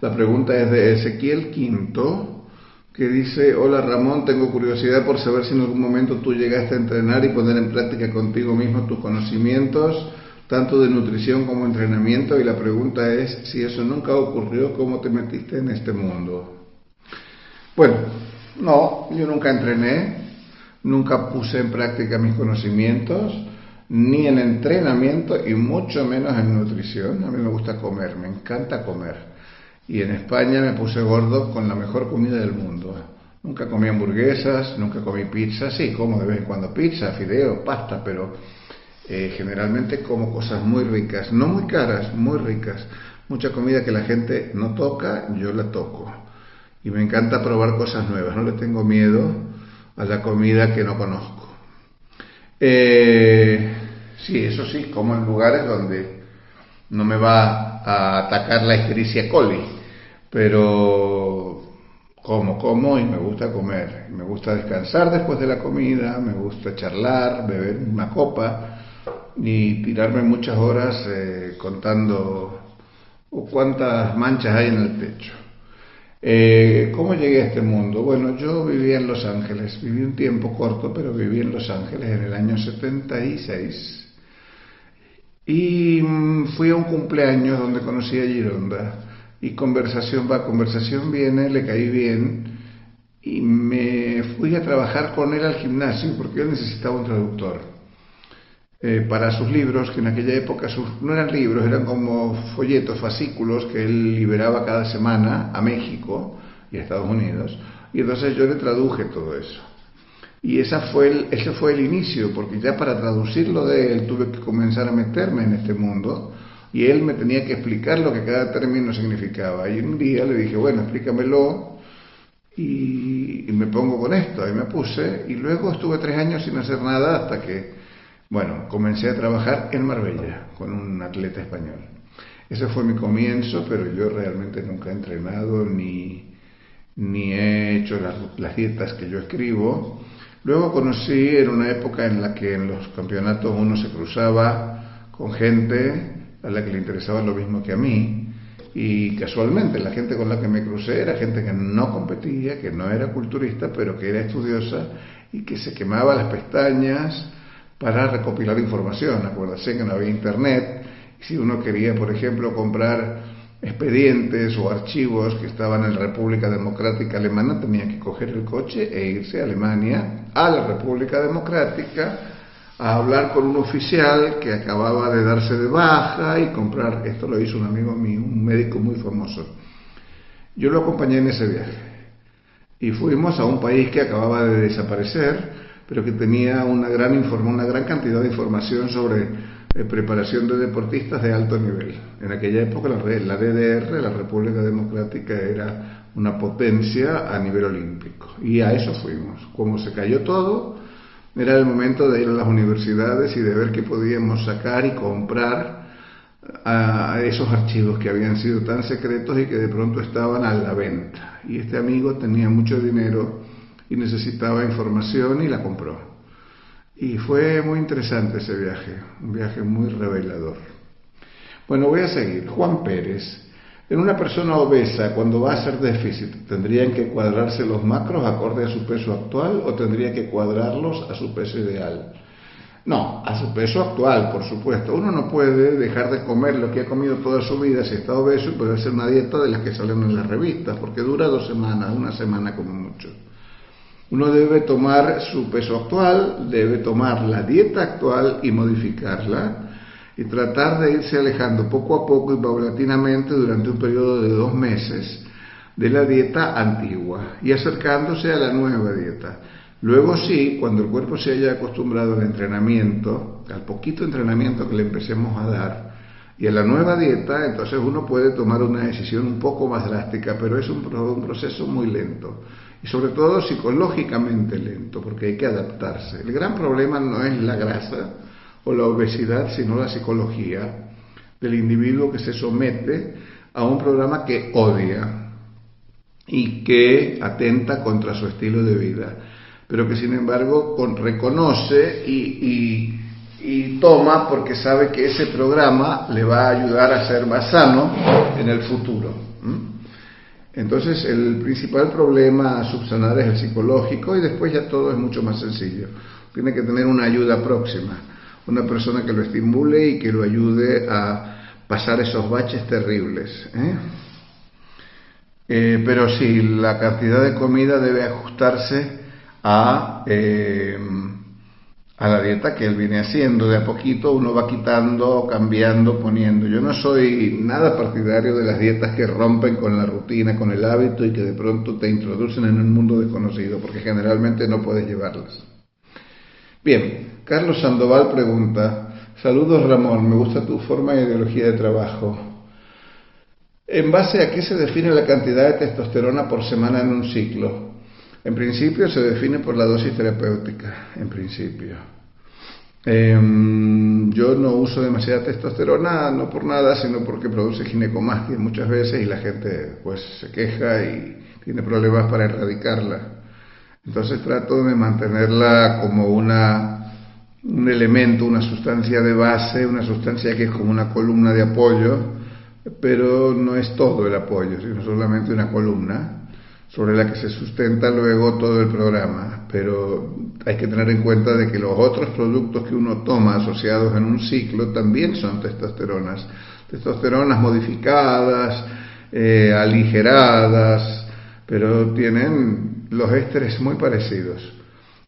La pregunta es de Ezequiel Quinto, que dice, hola Ramón, tengo curiosidad por saber si en algún momento tú llegaste a entrenar y poner en práctica contigo mismo tus conocimientos, tanto de nutrición como entrenamiento, y la pregunta es, si eso nunca ocurrió, ¿cómo te metiste en este mundo? Bueno, no, yo nunca entrené, nunca puse en práctica mis conocimientos, ni en entrenamiento y mucho menos en nutrición. A mí me gusta comer, me encanta comer. Y en España me puse gordo con la mejor comida del mundo. Nunca comí hamburguesas, nunca comí pizza, sí, como de vez en cuando pizza, fideo, pasta, pero eh, generalmente como cosas muy ricas, no muy caras, muy ricas. Mucha comida que la gente no toca, yo la toco. Y me encanta probar cosas nuevas, no le tengo miedo a la comida que no conozco. Eh, sí, eso sí, como en lugares donde no me va a atacar la Escherichia coli, pero como, como y me gusta comer, me gusta descansar después de la comida, me gusta charlar, beber una copa y tirarme muchas horas eh, contando cuántas manchas hay en el techo. Eh, ¿Cómo llegué a este mundo? Bueno, yo vivía en Los Ángeles, viví un tiempo corto, pero viví en Los Ángeles en el año 76. Y mm, fui a un cumpleaños donde conocí a Gironda. Y conversación va, conversación viene, le caí bien. Y me fui a trabajar con él al gimnasio porque él necesitaba un traductor. Eh, para sus libros, que en aquella época no eran libros, eran como folletos, fascículos que él liberaba cada semana a México y a Estados Unidos. Y entonces yo le traduje todo eso. Y esa fue el, ese fue el inicio, porque ya para traducirlo de él tuve que comenzar a meterme en este mundo y él me tenía que explicar lo que cada término significaba. Y un día le dije, bueno, explícamelo y, y me pongo con esto. Y me puse y luego estuve tres años sin hacer nada hasta que bueno, comencé a trabajar en Marbella con un atleta español. Ese fue mi comienzo, pero yo realmente nunca he entrenado ni, ni he hecho las, dietas que yo escribo. Luego conocí en una época en la que en los campeonatos uno se cruzaba con gente a la que le interesaba lo mismo que a mí. Y casualmente la gente con la que me crucé era gente que no competía, que no era culturista, pero que era estudiosa y que se quemaba las pestañas para recopilar información. Acuérdense que no había internet. Si uno quería, por ejemplo, comprar expedientes o archivos que estaban en la República Democrática Alemana, tenía que coger el coche e irse a Alemania, a la República Democrática, a hablar con un oficial que acababa de darse de baja y comprar, esto lo hizo un amigo mío, un médico muy famoso. Yo lo acompañé en ese viaje y fuimos a un país que acababa de desaparecer, pero que tenía una gran, una gran cantidad de información sobre eh, preparación de deportistas de alto nivel. En aquella época la, la DDR, la República Democrática, era una potencia a nivel olímpico. Y a eso fuimos. Como se cayó todo, era el momento de ir a las universidades y de ver qué podíamos sacar y comprar a esos archivos que habían sido tan secretos y que de pronto estaban a la venta. Y este amigo tenía mucho dinero y necesitaba información y la compró. Y fue muy interesante ese viaje, un viaje muy revelador. Bueno, voy a seguir. Juan Pérez. En una persona obesa, cuando va a hacer déficit, ¿tendrían que cuadrarse los macros acorde a su peso actual o tendría que cuadrarlos a su peso ideal? No, a su peso actual, por supuesto. Uno no puede dejar de comer lo que ha comido toda su vida si está obeso y puede hacer una dieta de las que salen en las revistas, porque dura dos semanas, una semana como mucho. Uno debe tomar su peso actual, debe tomar la dieta actual y modificarla y tratar de irse alejando poco a poco y paulatinamente durante un periodo de dos meses de la dieta antigua y acercándose a la nueva dieta. Luego sí, cuando el cuerpo se haya acostumbrado al entrenamiento, al poquito entrenamiento que le empecemos a dar, y a la nueva dieta, entonces uno puede tomar una decisión un poco más drástica, pero es un, un proceso muy lento y sobre todo psicológicamente lento, porque hay que adaptarse. El gran problema no es la grasa o la obesidad, sino la psicología del individuo que se somete a un programa que odia y que atenta contra su estilo de vida, pero que sin embargo reconoce y, toma porque sabe que ese programa le va a ayudar a ser más sano en el futuro. Entonces el principal problema a subsanar es el psicológico y después ya todo es mucho más sencillo. Tiene que tener una ayuda próxima, una persona que lo estimule y que lo ayude a pasar esos baches terribles. ¿eh? Eh, pero sí, la cantidad de comida debe ajustarse a, eh, a la dieta que él viene haciendo. De a poquito uno va quitando, cambiando, poniendo. Yo no soy nada partidario de las dietas que rompen con la rutina, con el hábito y que de pronto te introducen en un mundo desconocido, porque generalmente no puedes llevarlas. Bien, Carlos Sandoval pregunta, saludos Ramón, me gusta tu forma y ideología de trabajo. ¿En base a qué se define la cantidad de testosterona por semana en un ciclo? En principio se define por la dosis terapéutica, en principio. Em, yo no uso demasiada testosterona, no por nada, sino porque produce ginecomastia muchas veces y la gente pues se queja y tiene problemas para erradicarla. Entonces trato de mantenerla como una, un elemento, una sustancia de base, una sustancia que es como una columna de apoyo pero no es todo el apoyo, sino solamente una columna sobre la que se sustenta luego todo el programa. Pero hay que tener en cuenta de que los otros productos que uno toma asociados en un ciclo también son testosteronas, testosteronas modificadas, eh, aligeradas, pero tienen los ésteres muy parecidos.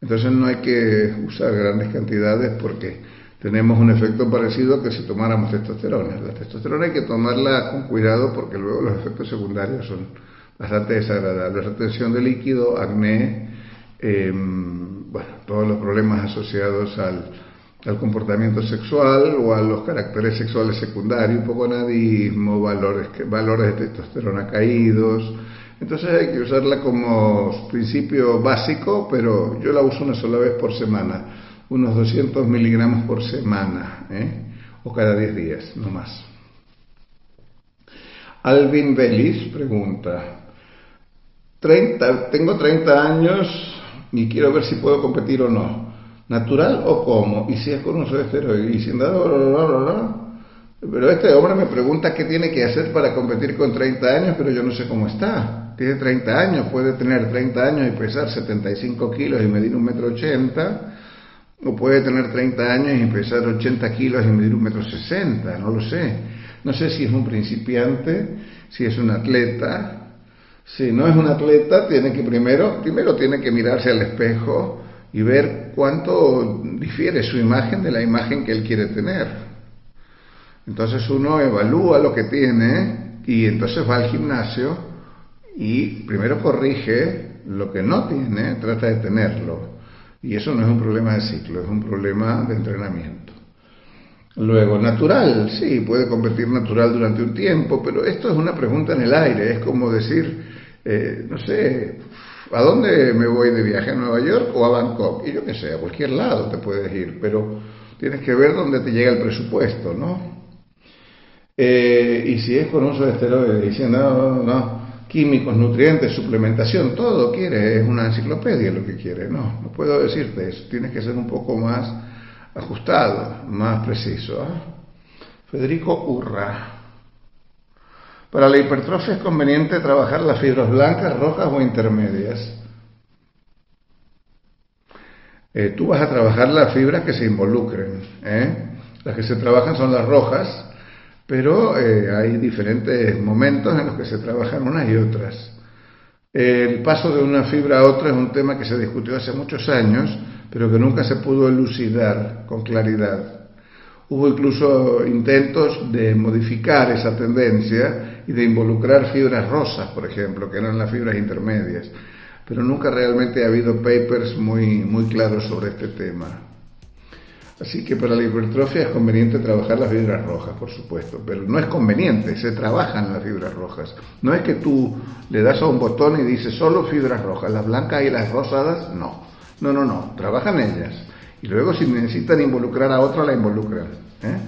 Entonces no hay que usar grandes cantidades porque tenemos un efecto parecido que si tomáramos testosterona. La testosterona hay que tomarla con cuidado porque luego los efectos secundarios son bastante desagradables. Retención de líquido, acné, em, bueno, todos los problemas asociados al, comportamiento sexual o a los caracteres sexuales secundarios, hipogonadismo, valores, valores de testosterona caídos. Entonces hay que usarla como principio básico, pero yo la uso una sola vez por semana unos 200 miligramos por semana, ¿eh? o cada 10 días, no más. Alvin Belis pregunta, 30, tengo 30 años y quiero ver si puedo competir o no. ¿Natural o cómo? Y si es con uso de esteroides. Y sin Pero este hombre me pregunta qué tiene que hacer para competir con 30 años, pero yo no sé cómo está. Tiene 30 años, puede tener 30 años y pesar 75 kilos y medir un metro ochenta o puede tener 30 años y pesar 80 kilos y medir un metro 60, no lo sé. No sé si es un principiante, si es un atleta. Si no es un atleta, tiene que primero, primero tiene que mirarse al espejo y ver cuánto difiere su imagen de la imagen que él quiere tener. Entonces uno evalúa lo que tiene y entonces va al gimnasio y primero corrige lo que no tiene, trata de tenerlo. Y eso no es un problema de ciclo, es un problema de entrenamiento. Luego, natural, sí, puede convertir natural durante un tiempo, pero esto es una pregunta en el aire, es como decir, eh, no sé, ¿a dónde me voy de viaje? ¿A Nueva York o a Bangkok? Y yo qué sé, a cualquier lado te puedes ir, pero tienes que ver dónde te llega el presupuesto, ¿no? Eh, y si es con uso de esteroides, diciendo, no, no, no, químicos, nutrientes, suplementación, todo quiere, es una enciclopedia lo que quiere, no, no puedo decirte eso, tienes que ser un poco más ajustado, más preciso. ¿ah? Federico Urra. Para la hipertrofia es conveniente trabajar las fibras blancas, rojas o intermedias. Eh, tú vas a trabajar las fibras que se involucren. ¿eh? Las que se trabajan son las rojas, pero eh, hay diferentes momentos en los que se trabajan unas y otras. El paso de una fibra a otra es un tema que se discutió hace muchos años, pero que nunca se pudo elucidar con claridad. Hubo incluso intentos de modificar esa tendencia y de involucrar fibras rosas, por ejemplo, que eran las fibras intermedias, pero nunca realmente ha habido papers muy, muy claros sobre este tema. Así que para la hipertrofia es conveniente trabajar las fibras rojas, por supuesto, pero no es conveniente, se trabajan las fibras rojas. No es que tú le das a un botón y dices solo fibras rojas, las blancas y las rosadas, no. No, no, no, trabajan ellas. Y luego si necesitan involucrar a otra, la involucran. ¿eh?